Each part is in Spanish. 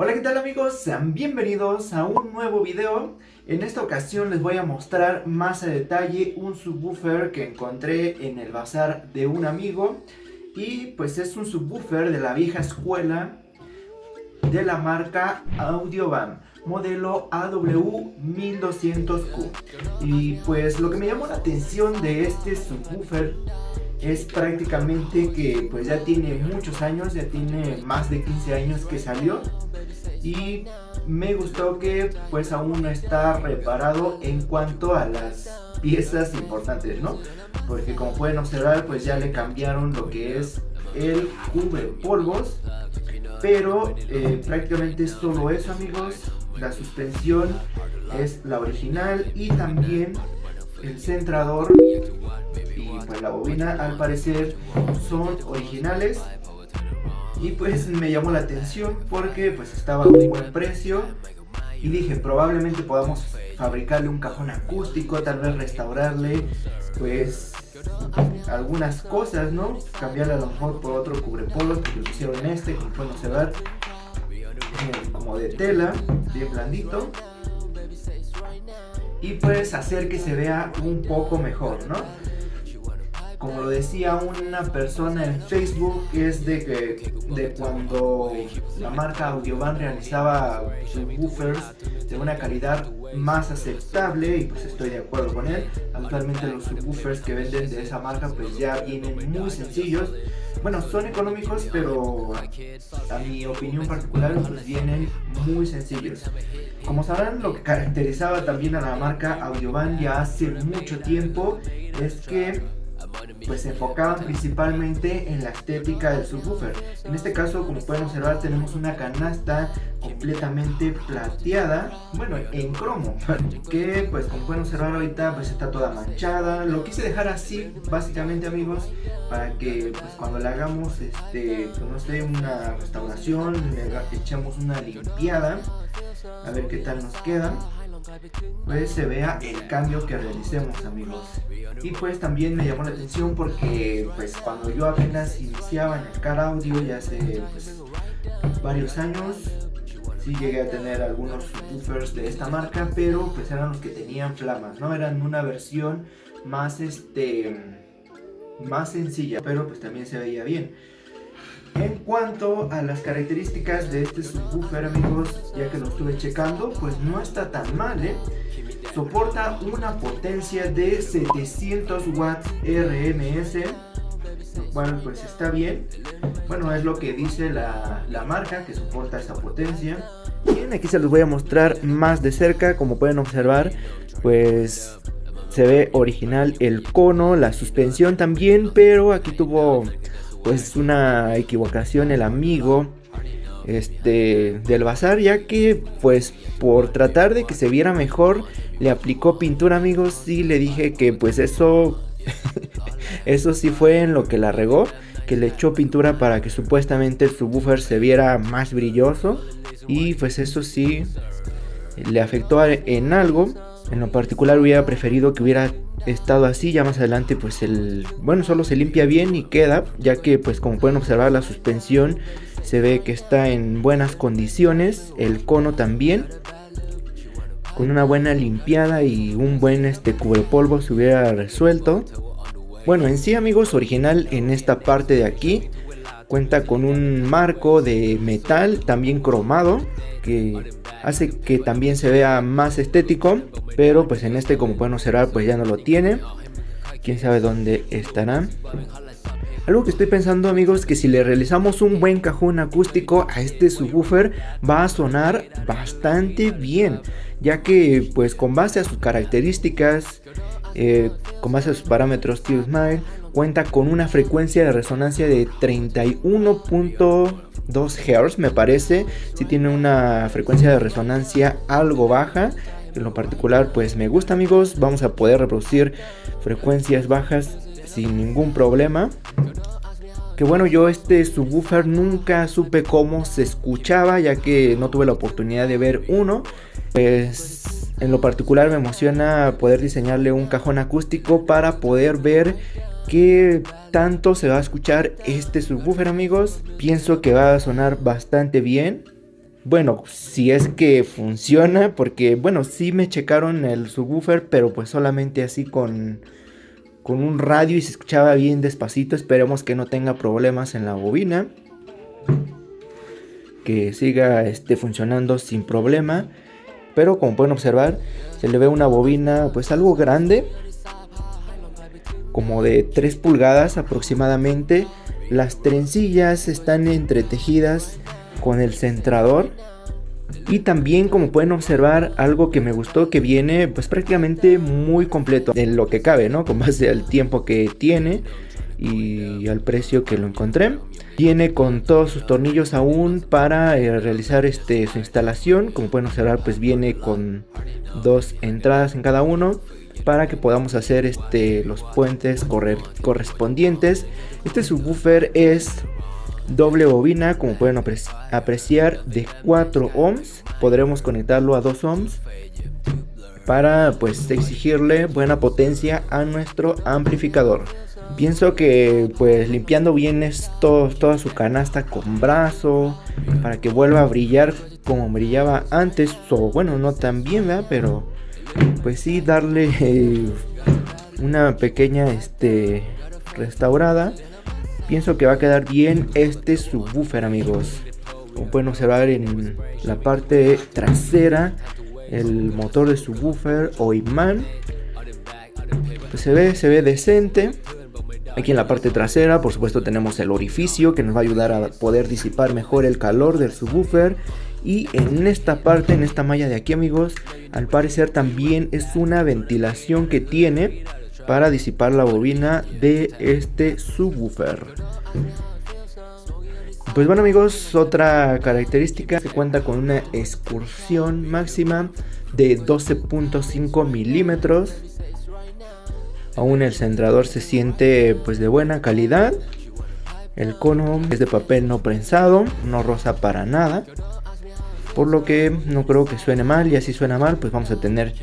Hola qué tal amigos, sean bienvenidos a un nuevo video. En esta ocasión les voy a mostrar más a detalle un subwoofer que encontré en el bazar de un amigo. Y pues es un subwoofer de la vieja escuela de la marca Audiovan modelo AW1200Q Y pues lo que me llamó la atención de este subwoofer es prácticamente que pues ya tiene muchos años, ya tiene más de 15 años que salió y me gustó que pues aún no está reparado en cuanto a las piezas importantes, ¿no? Porque como pueden observar pues ya le cambiaron lo que es el cubre polvos pero eh, prácticamente es solo eso amigos la suspensión es la original y también el centrador y pues la bobina al parecer son originales y pues me llamó la atención porque pues estaba a un buen precio y dije probablemente podamos fabricarle un cajón acústico, tal vez restaurarle pues algunas cosas, ¿no? Cambiarle a lo mejor por otro cubrepolos que lo hicieron este, como pueden observar, eh, como de tela, bien blandito. Y pues hacer que se vea un poco mejor, ¿no? Como lo decía una persona en Facebook, es de que de cuando la marca Audiovan realizaba subwoofers de una calidad más aceptable y pues estoy de acuerdo con él. Actualmente los subwoofers que venden de esa marca pues ya vienen muy sencillos. Bueno, son económicos, pero a mi opinión particular pues vienen muy sencillos. Como sabrán, lo que caracterizaba también a la marca Audiovan ya hace mucho tiempo es que pues se enfocaban principalmente en la estética del subwoofer. En este caso, como pueden observar, tenemos una canasta completamente plateada, bueno, en cromo, que pues como pueden observar ahorita pues está toda manchada. Lo quise dejar así, básicamente amigos, para que pues cuando le hagamos este, pues, no sé, una restauración, le echamos una limpiada, a ver qué tal nos queda pues se vea el cambio que realicemos amigos. Y pues también me llamó la atención porque pues cuando yo apenas iniciaba en el car audio ya hace pues, varios años sí llegué a tener algunos subwoofers de esta marca pero pues eran los que tenían flamas no eran una versión más este más sencilla pero pues también se veía bien en cuanto a las características de este subwoofer amigos, ya que lo estuve checando, pues no está tan mal, ¿eh? Soporta una potencia de 700 watts RMS, lo cual pues está bien. Bueno, es lo que dice la, la marca que soporta esta potencia. Bien, aquí se los voy a mostrar más de cerca, como pueden observar, pues se ve original el cono, la suspensión también, pero aquí tuvo pues una equivocación el amigo este del bazar ya que pues por tratar de que se viera mejor le aplicó pintura amigos y le dije que pues eso eso sí fue en lo que la regó que le echó pintura para que supuestamente el subwoofer se viera más brilloso. Y pues eso sí le afectó en algo en lo particular hubiera preferido que hubiera estado así, ya más adelante pues el, bueno, solo se limpia bien y queda, ya que pues como pueden observar la suspensión se ve que está en buenas condiciones, el cono también, con una buena limpiada y un buen este cubrepolvo se hubiera resuelto. Bueno, en sí amigos, original en esta parte de aquí, cuenta con un marco de metal también cromado, que hace que también se vea más estético pero pues en este como pueden observar pues ya no lo tiene. Quién sabe dónde estará algo que estoy pensando amigos que si le realizamos un buen cajón acústico a este subwoofer va a sonar bastante bien ya que pues con base a sus características eh, con base a sus parámetros Steel Smile cuenta con una frecuencia de resonancia de 31.2 Hz me parece. Si tiene una frecuencia de resonancia algo baja en lo particular pues me gusta amigos. Vamos a poder reproducir frecuencias bajas sin ningún problema. Que bueno yo este subwoofer nunca supe cómo se escuchaba ya que no tuve la oportunidad de ver uno. Pues en lo particular me emociona poder diseñarle un cajón acústico para poder ver qué tanto se va a escuchar este subwoofer amigos pienso que va a sonar bastante bien Bueno, si es que funciona, porque bueno, sí me checaron el subwoofer, pero pues solamente así con, con un radio y se escuchaba bien despacito. Esperemos que no tenga problemas en la bobina. Que siga este, funcionando sin problema. Pero como pueden observar, se le ve una bobina pues algo grande. Como de 3 pulgadas aproximadamente. Las trencillas están entretejidas con el centrador. Y también como pueden observar algo que me gustó que viene pues prácticamente muy completo en lo que cabe, ¿no? Con base al tiempo que tiene y al precio que lo encontré. Viene con todos sus tornillos aún para eh, realizar este, su instalación. Como pueden observar pues viene con dos entradas en cada uno para que podamos hacer este, los puentes correspondientes. Este subwoofer es doble bobina como pueden apreciar de 4 ohms podremos conectarlo a 2 ohms para pues exigirle buena potencia a nuestro amplificador pienso que pues limpiando bien esto, toda su canasta con brazo para que vuelva a brillar como brillaba antes o bueno no tan bien ¿verdad? pero pues sí darle eh, una pequeña este restaurada. Pienso que va a quedar bien este subwoofer amigos. Como pueden observar en la parte trasera el motor de subwoofer o imán. Pues se ve se ve decente. Aquí en la parte trasera por supuesto tenemos el orificio que nos va a ayudar a poder disipar mejor el calor del subwoofer y en esta parte en esta malla de aquí amigos al parecer también es una ventilación que tiene para disipar la bobina de este subwoofer. Pues bueno amigos, otra característica se cuenta con una excursión máxima de 12.5 milímetros. Aún el centrador se siente pues de buena calidad. El cono es de papel no prensado, no rosa para nada. Por lo que no creo que suene mal y así suena mal pues vamos a tener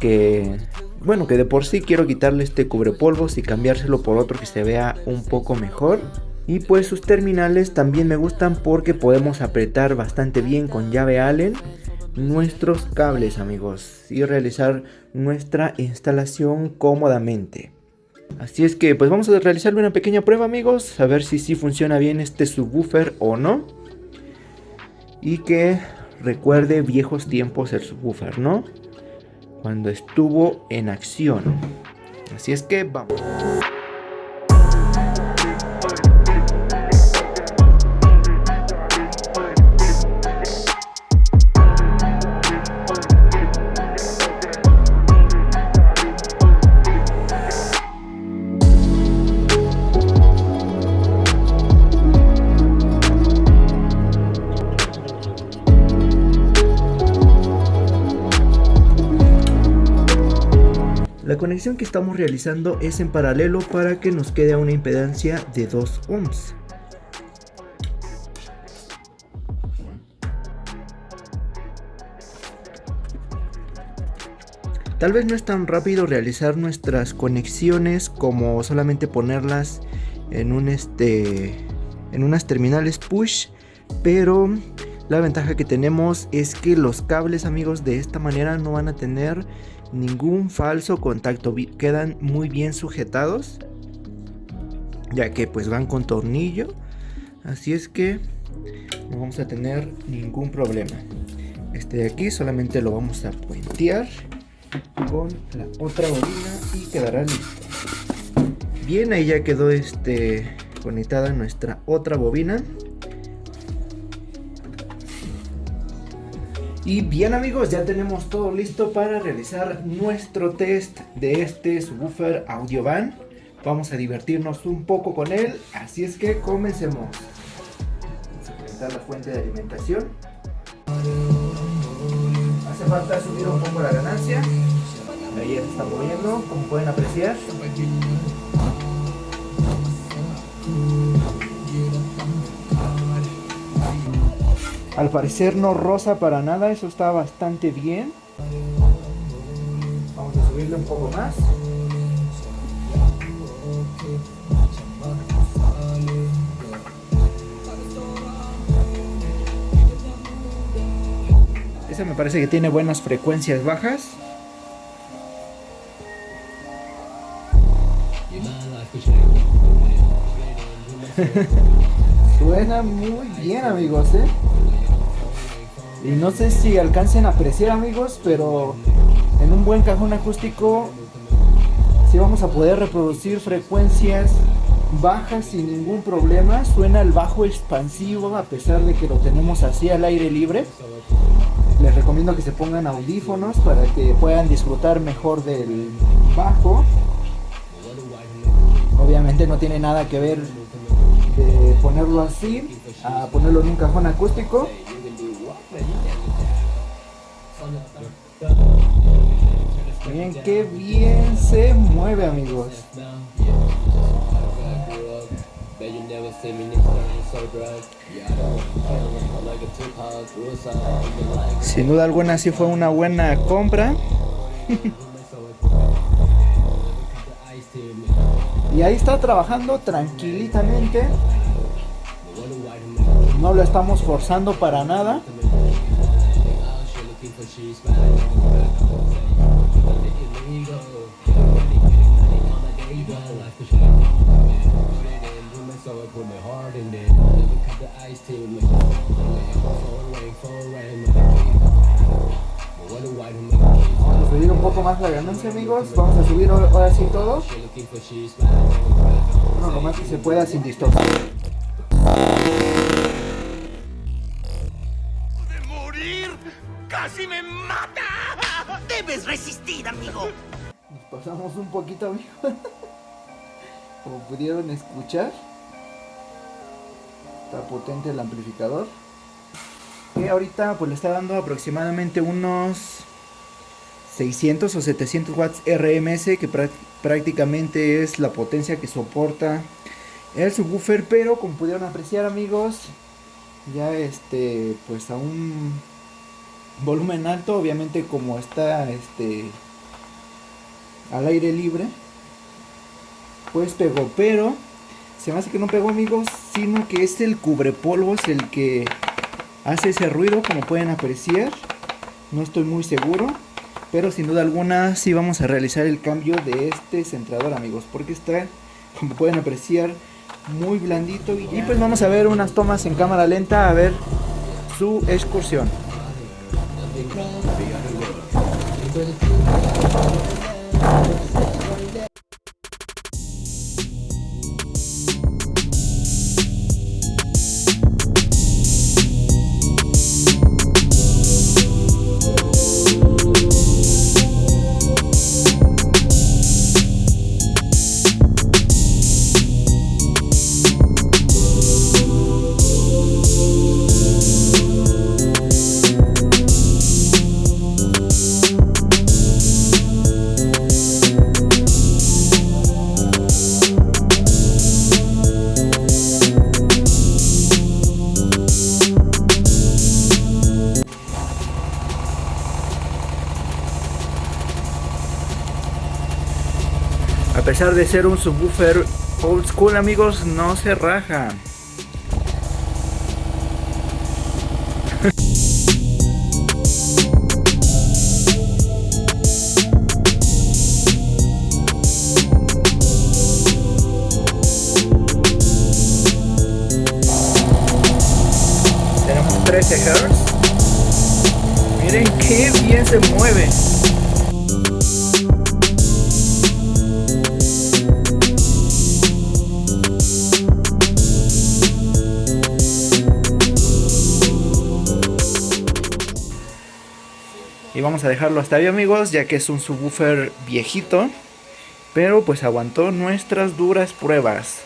que bueno, que de por sí quiero quitarle este cubrepolvos y cambiárselo por otro que se vea un poco mejor. Y pues sus terminales también me gustan porque podemos apretar bastante bien con llave Allen nuestros cables amigos y realizar nuestra instalación cómodamente. Así es que pues vamos a realizarle una pequeña prueba amigos, a ver si sí funciona bien este subwoofer o no. Y que recuerde viejos tiempos el subwoofer, ¿no? cuando estuvo en acción. Así es que vamos. La conexión que estamos realizando es en paralelo para que nos quede una impedancia de 2 ohms. Tal vez no es tan rápido realizar nuestras conexiones como solamente ponerlas en un este en unas terminales push, pero la ventaja que tenemos es que los cables amigos de esta manera no van a tener ningún falso contacto, quedan muy bien sujetados, ya que pues van con tornillo, así es que no vamos a tener ningún problema. Este de aquí solamente lo vamos a puentear con la otra bobina y quedará listo. Bien, ahí ya quedó este conectada nuestra otra bobina. Y bien amigos, ya tenemos todo listo para realizar nuestro test de este subwoofer Audiovan. Vamos a divertirnos un poco con él, así es que comencemos. Vamos a conectar la fuente de alimentación. Hace falta subir un poco la ganancia. Ahí ya se está moviendo, como pueden apreciar. Al parecer no rosa para nada, eso está bastante bien. Vamos a subirle un poco más. Ese me parece que tiene buenas frecuencias bajas. Suena muy bien amigos, ¿eh? Y no sé si alcancen a apreciar amigos, pero en un buen cajón acústico sí vamos a poder reproducir frecuencias bajas sin ningún problema. Suena el bajo expansivo a pesar de que lo tenemos así al aire libre. Les recomiendo que se pongan audífonos para que puedan disfrutar mejor del bajo. Obviamente no tiene nada que ver de ponerlo así a ponerlo en un cajón acústico. Miren qué bien se mueve amigos. Sin duda alguna sí fue una buena compra. y ahí está trabajando tranquilitamente. No lo estamos forzando para nada. Vamos a subir un poco más la ganancia amigos, vamos a subir ahora sí todo. Bueno, lo más que se pueda sin distorsión. ¡Casi me mata! ¡Debes resistir, amigo! Nos pasamos un poquito, amigo. Como pudieron escuchar. Está potente el amplificador. Que ahorita pues le está dando aproximadamente unos 600 o 700 watts RMS. Que prácticamente es la potencia que soporta el subwoofer. Pero como pudieron apreciar amigos. Ya este pues aún volumen alto, obviamente como está este al aire libre, pues pegó, pero se me hace que no pegó amigos, sino que es el cubrepolvos el que hace ese ruido, como pueden apreciar, no estoy muy seguro, pero sin duda alguna sí vamos a realizar el cambio de este centrador amigos, porque está, como pueden apreciar, muy blandito y pues vamos a ver unas tomas en cámara lenta a ver su excursión. Pesar de ser un subwoofer old school amigos, no se raja. Tenemos 13 Hz. Miren qué bien se mueve. Vamos a dejarlo hasta ahí amigos, ya que es un subwoofer viejito. Pero pues aguantó nuestras duras pruebas.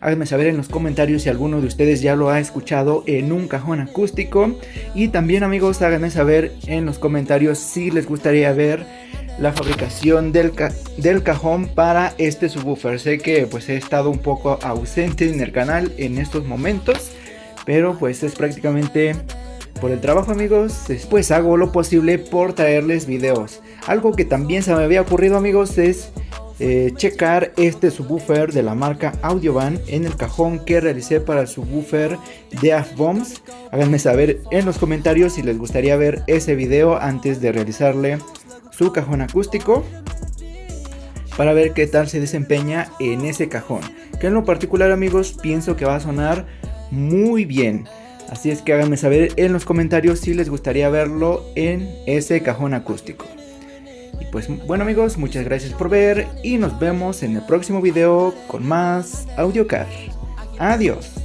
Háganme saber en los comentarios si alguno de ustedes ya lo ha escuchado en un cajón acústico. Y también amigos, háganme saber en los comentarios si les gustaría ver la fabricación del, del cajón para este subwoofer. Sé que pues he estado un poco ausente en el canal en estos momentos. Pero pues es prácticamente por el trabajo amigos, después hago lo posible por traerles videos. Algo que también se me había ocurrido amigos es eh, checar este subwoofer de la marca Audiovan en el cajón que realicé para el subwoofer de AFBOMS. Háganme saber en los comentarios si les gustaría ver ese video antes de realizarle su cajón acústico para ver qué tal se desempeña en ese cajón. Que en lo particular amigos pienso que va a sonar muy bien. Así es que háganme saber en los comentarios si les gustaría verlo en ese cajón acústico. Y pues bueno amigos, muchas gracias por ver y nos vemos en el próximo video con más AudioCar. Adiós.